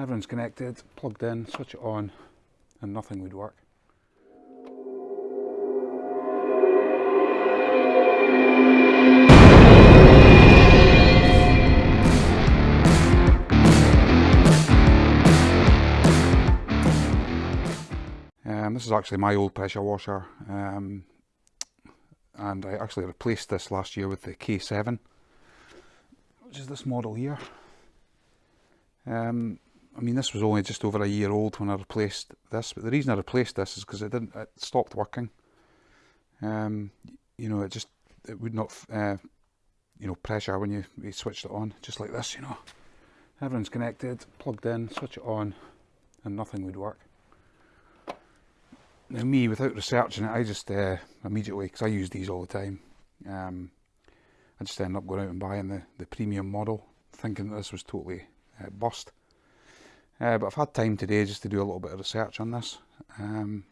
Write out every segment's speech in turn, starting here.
Everyone's connected, plugged in, switch it on, and nothing would work. Um, this is actually my old pressure washer um, and I actually replaced this last year with the K7 which is this model here. Um, I mean this was only just over a year old when I replaced this but the reason I replaced this is because it didn't it stopped working. Um, you know it just it would not uh, you know pressure when you, you switched it on just like this you know. Everyone's connected, plugged in, switch it on and nothing would work. Now me, without researching it, I just uh, immediately, because I use these all the time, um, I just end up going out and buying the, the premium model, thinking that this was totally uh, bust. Uh, but I've had time today just to do a little bit of research on this. Um,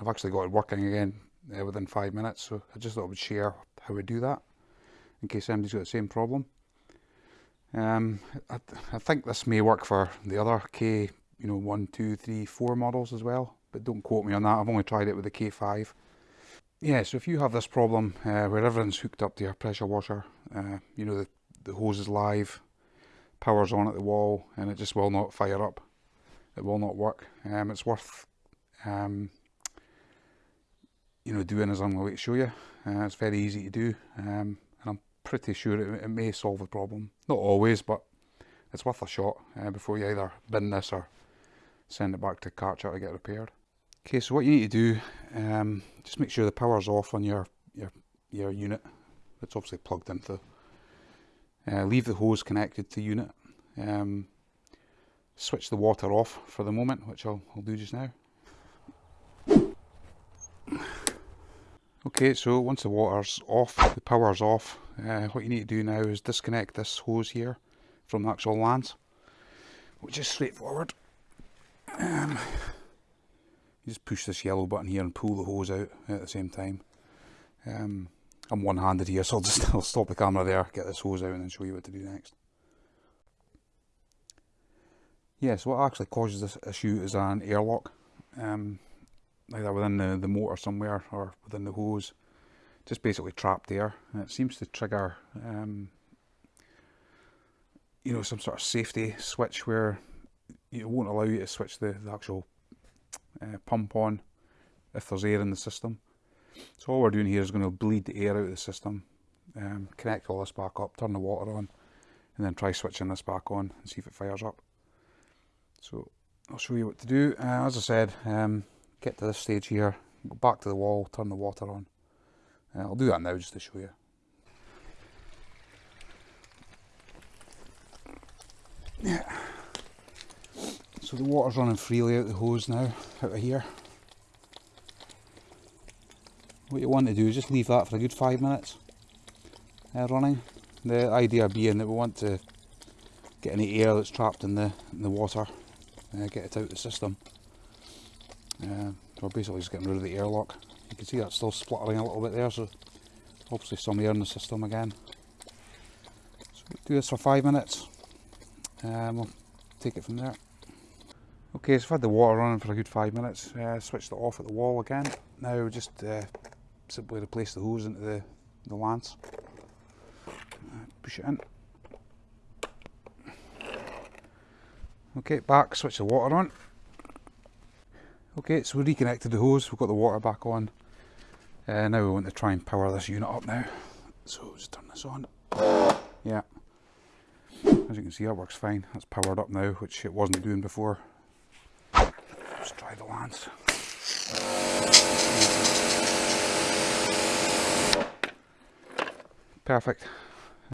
I've actually got it working again uh, within five minutes, so I just thought I would share how we do that, in case anybody's got the same problem. Um, I, I think this may work for the other K, you know, one, two, three, four models as well but don't quote me on that. I've only tried it with the K5. Yeah, so if you have this problem uh, where everything's hooked up to your pressure washer, uh, you know, the, the hose is live, power's on at the wall, and it just will not fire up. It will not work. Um, it's worth, um, you know, doing as I'm going to show you. Uh, it's very easy to do, um, and I'm pretty sure it, it, may solve the problem. Not always, but it's worth a shot uh, before you either bin this or send it back to Kärcher to get repaired. Okay, so what you need to do, um, just make sure the power's off on your your your unit. It's obviously plugged into. Uh, leave the hose connected to unit. Um, switch the water off for the moment, which I'll, I'll do just now. Okay, so once the water's off, the power's off, uh, what you need to do now is disconnect this hose here from the actual lance, which is straightforward. Um, you just push this yellow button here and pull the hose out at the same time. Um, I'm one-handed here, so I'll just I'll stop the camera there, get this hose out and then show you what to do next. Yeah, so what actually causes this issue is an airlock, um, either within the, the motor somewhere or within the hose, just basically trapped air. And it seems to trigger, um, you know, some sort of safety switch where it won't allow you to switch the, the actual uh, pump on if there's air in the system. So all we're doing here is going to bleed the air out of the system, um, connect all this back up, turn the water on, and then try switching this back on and see if it fires up. So I'll show you what to do. Uh, as I said, um, get to this stage here, go back to the wall, turn the water on. Uh, I'll do that now just to show you. Yeah. So the water's running freely out the hose now, out of here. What you want to do is just leave that for a good five minutes uh, running. The idea being that we want to get any air that's trapped in the, in the water, uh, get it out of the system. Uh, we're basically just getting rid of the airlock. You can see that's still spluttering a little bit there, so obviously some air in the system again. So we'll do this for five minutes, we'll take it from there. Okay, so I've had the water running for a good five minutes, uh, switched it off at the wall again. Now just uh, simply replace the hose into the, the lance. Uh, push it in. Okay, back, switch the water on. Okay, so we reconnected the hose, we've got the water back on. Uh, now we want to try and power this unit up now. So just turn this on. Yeah. As you can see, that works fine. That's powered up now, which it wasn't doing before. Let's try the lance. Perfect.